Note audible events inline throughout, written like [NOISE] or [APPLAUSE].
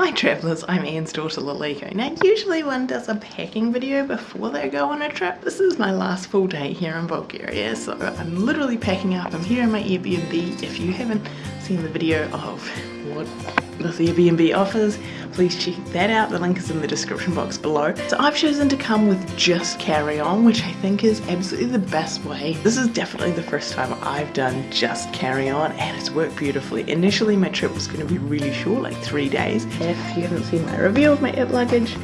Hi travellers, I'm Ian's daughter Laliko. Now usually one does a packing video before they go on a trip. This is my last full day here in Bulgaria so I'm literally packing up. I'm here in my Airbnb. If you haven't seen the video of what this Airbnb offers, please check that out. The link is in the description box below. So I've chosen to come with just carry-on, which I think is absolutely the best way. This is definitely the first time I've done just carry-on and it's worked beautifully. Initially my trip was going to be really short, like three days. If you haven't seen my review of my it luggage,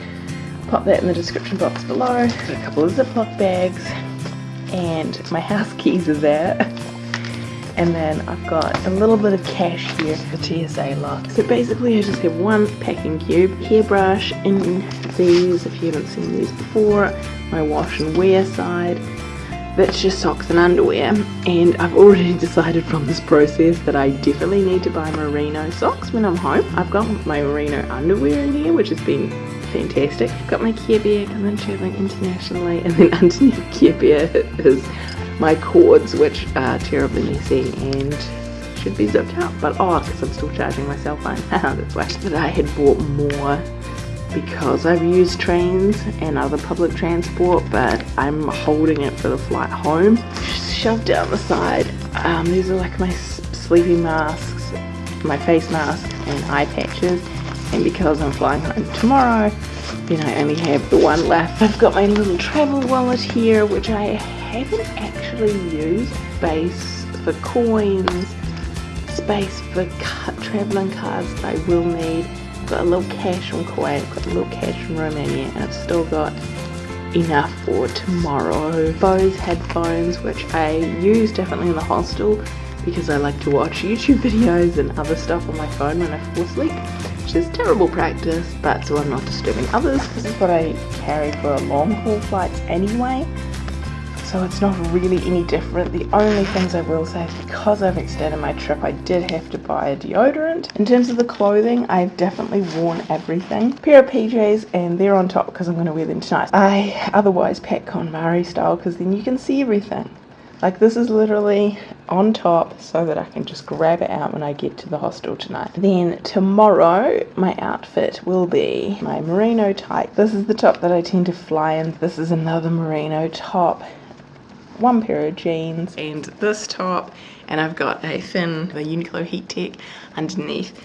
pop that in the description box below. a couple of Ziploc bags and my house keys are there. [LAUGHS] and then I've got a little bit of cash here for TSA lock. So basically I just have one packing cube, hairbrush in these if you haven't seen these before, my wash and wear side, that's just socks and underwear and I've already [LAUGHS] decided from this process that I definitely need to buy merino socks when I'm home. I've got my merino underwear in here which has been fantastic. I've got my Care Bear because I'm travelling internationally and then [LAUGHS] underneath Care Bear is my cords which are terribly messy and should be zipped up but oh because I'm still charging my cell phone that's why but I had bought more because I've used trains and other public transport but I'm holding it for the flight home. Shoved down the side. Um, these are like my sleeping masks my face mask and eye patches. And because I'm flying home tomorrow then I only have the one left. I've got my little travel wallet here which I haven't actually used space for coins, space for travelling cards that I will need. I've got a little cash from Kuwait, I've got a little cash from Romania, and I've still got enough for tomorrow. Bose headphones, which I use definitely in the hostel because I like to watch YouTube videos and other stuff on my phone when I fall asleep, which is terrible practice, but so I'm not disturbing others. This is what I carry for long haul flights anyway so it's not really any different. The only things I will say is because I've extended my trip, I did have to buy a deodorant. In terms of the clothing, I've definitely worn everything. A pair of PJs and they're on top because I'm going to wear them tonight. I otherwise pack KonMari style because then you can see everything. Like this is literally on top so that I can just grab it out when I get to the hostel tonight. Then tomorrow my outfit will be my merino type. This is the top that I tend to fly in. This is another merino top one pair of jeans and this top and I've got a thin the Uniqlo Heat Tech underneath.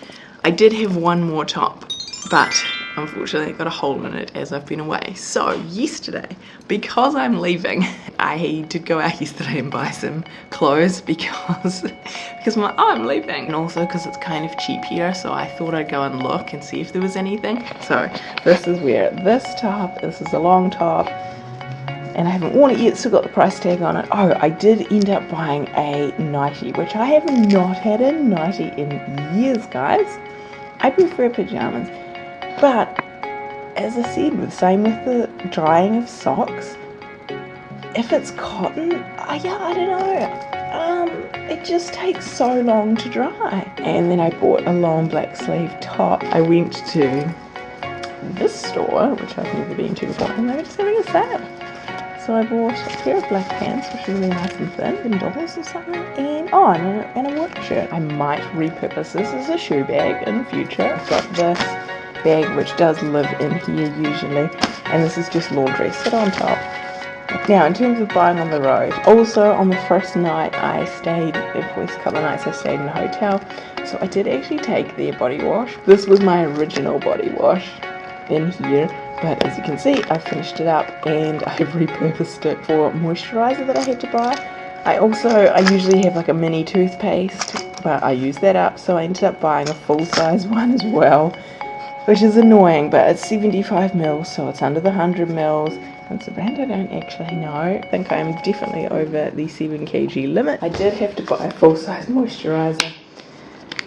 I did have one more top but unfortunately I got a hole in it as I've been away. So yesterday, because I'm leaving, [LAUGHS] I did go out yesterday and buy some clothes because [LAUGHS] because I'm like, oh I'm leaving and also because it's kind of cheap here so I thought I'd go and look and see if there was anything. So this is where this top, this is a long top, and I haven't worn it yet, still got the price tag on it. Oh, I did end up buying a nightie, which I have not had a nightie in years, guys. I prefer pajamas, but as I said, same with the drying of socks. If it's cotton, uh, yeah, I don't know. Um, it just takes so long to dry. And then I bought a long black sleeve top. I went to this store, which I've never been to before, and they were just having a sale. So I bought a pair of black pants, which are really nice and thin, in dollars or something, and oh, and a, and a work shirt. I might repurpose this as a shoe bag in the future. I've got this bag, which does live in here usually, and this is just laundry. Sit on top. Now, in terms of buying on the road, also on the first night I stayed, the first couple of nights I stayed in a hotel, so I did actually take their body wash. This was my original body wash in here but as you can see I finished it up and I've repurposed it for moisturizer that I had to buy. I also I usually have like a mini toothpaste but I used that up. So I ended up buying a full-size [LAUGHS] one as well which is annoying but it's 75 mils so it's under the 100 mils. It's a brand I don't actually know. I think I'm definitely over the 7 kg limit. I did have to buy a full-size moisturizer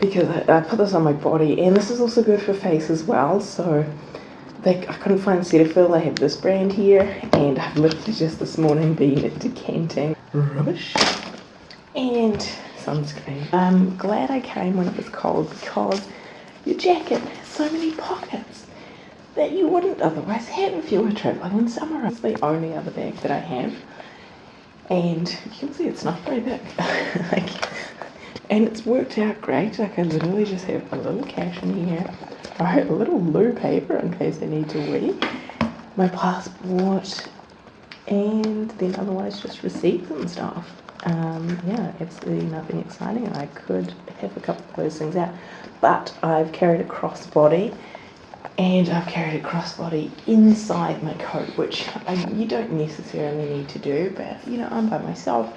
because I, I put this on my body and this is also good for face as well so they, I couldn't find Cetaphil. I have this brand here, and I've literally just this morning been decanting rubbish and sunscreen. I'm glad I came when it was cold because your jacket has so many pockets that you wouldn't otherwise have if you were traveling in summer. It's the only other bag that I have, and you can see it's not very big. [LAUGHS] like, and it's worked out great. Like I literally just have a little cash in here, a little loo paper in case I need to wee, my passport, and then otherwise just receipts and stuff. Um, yeah, absolutely nothing exciting. I could have a couple of those things out, but I've carried a crossbody and I've carried a crossbody inside my coat, which I, you don't necessarily need to do, but you know, I'm by myself.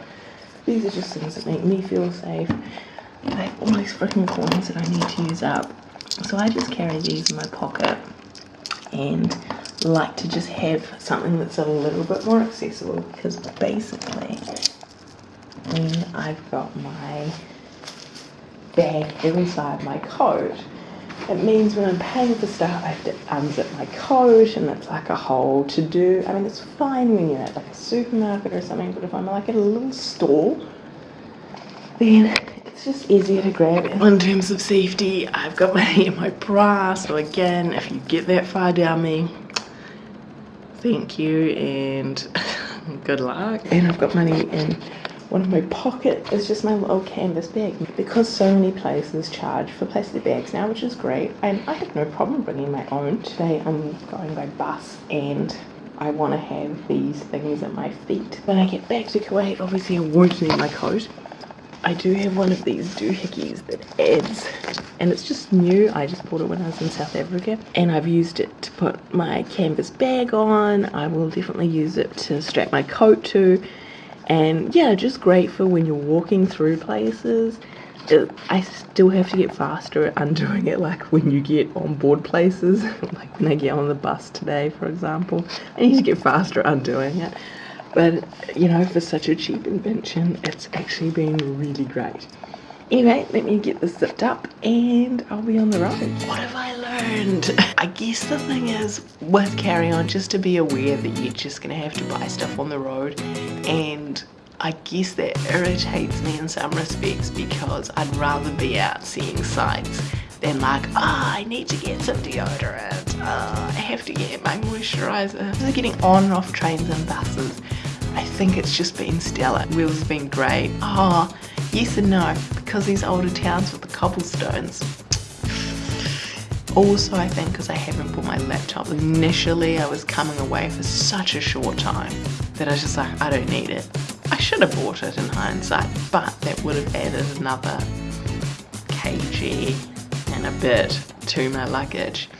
These are just things that make me feel safe. I have all these freaking coins that I need to use up. So I just carry these in my pocket and like to just have something that's a little bit more accessible because basically when I've got my bag inside my coat it means when I'm paying for stuff, I have to unzip my coat and it's like a whole to do. I mean, it's fine when you're at like a supermarket or something, but if I'm like at a little store, then it's just easier to grab it. In terms of safety, I've got my in [LAUGHS] my bra, so again, if you get that far down me, thank you and [LAUGHS] good luck. And I've got money in one of my pockets is just my little canvas bag. Because so many places charge for plastic bags now which is great and I have no problem bringing my own. Today I'm going by bus and I want to have these things at my feet. When I get back to Kuwait obviously I won't need my coat. I do have one of these doohickeys that adds and it's just new. I just bought it when I was in South Africa and I've used it to put my canvas bag on. I will definitely use it to strap my coat to and yeah just great for when you're walking through places. I still have to get faster at undoing it like when you get on board places. [LAUGHS] Like when I get on the bus today for example. I need to get faster at undoing it. But you know for such a cheap invention it's actually been really great Anyway, let me get this zipped up and I'll be on the road. What have I learned? [LAUGHS] I guess the thing is with carry on just to be aware that you're just gonna have to buy stuff on the road and I guess that irritates me in some respects because I'd rather be out seeing sights than like, oh, I need to get some deodorant, oh, I have to get my moisturizer. So getting on and off trains and buses, I think it's just been stellar. Wheels have been great. Oh, Yes and no, because these older towns with the cobblestones. Also, I think because I haven't bought my laptop. Initially, I was coming away for such a short time that I was just like, I don't need it. I should have bought it in hindsight, but that would have added another kg and a bit to my luggage.